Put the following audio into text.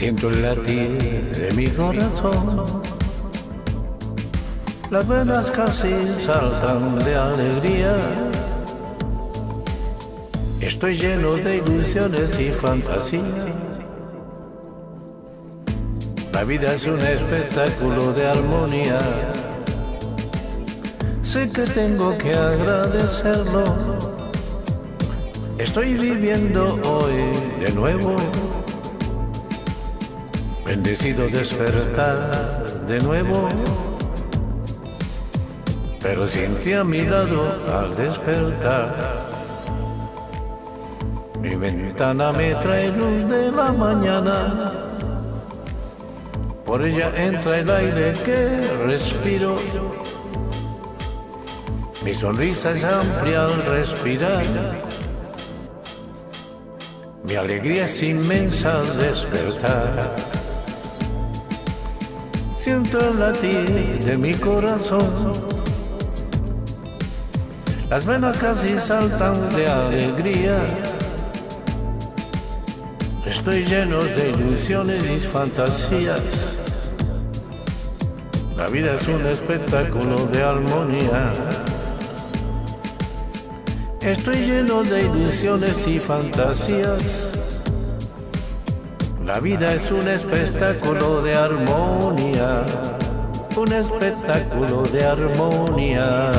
Siento el latir de mi corazón. Las venas casi saltan de alegría. Estoy lleno de ilusiones y fantasías. La vida es un espectáculo de armonía. Sé que tengo que agradecerlo. Estoy viviendo hoy de nuevo. Bendecido despertar de nuevo. Pero siente a mi lado al despertar. Mi ventana me trae luz de la mañana. Por ella entra el aire que respiro. Mi sonrisa es amplia al respirar. Mi alegría es inmensa al despertar. Siento el latir de mi corazón. Las venas casi saltan de alegría. Estoy lleno de ilusiones y fantasías. La vida es un espectáculo de armonía. Estoy lleno de ilusiones y fantasías. La vida es un espectáculo de armonía. Un espectáculo de armonía.